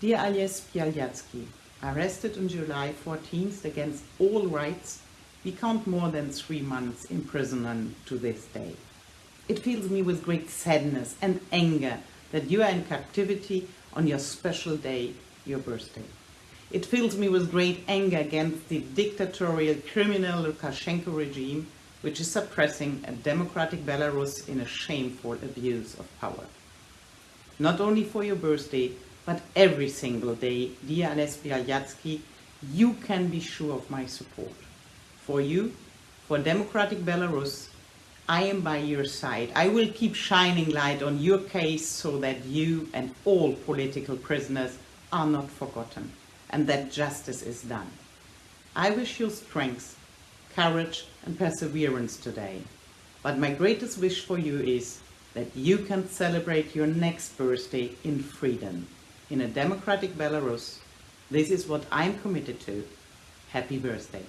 Dear Ales Bialyatsky, arrested on July 14th against all rights, we count more than three months imprisonment to this day. It fills me with great sadness and anger that you are in captivity on your special day, your birthday. It fills me with great anger against the dictatorial criminal Lukashenko regime, which is suppressing a democratic Belarus in a shameful abuse of power. Not only for your birthday, but every single day, dear Ales Bialyatsky, you can be sure of my support. For you, for democratic Belarus, I am by your side. I will keep shining light on your case so that you and all political prisoners are not forgotten and that justice is done. I wish you strength, courage and perseverance today. But my greatest wish for you is that you can celebrate your next birthday in freedom, in a democratic Belarus. This is what I'm committed to. Happy birthday.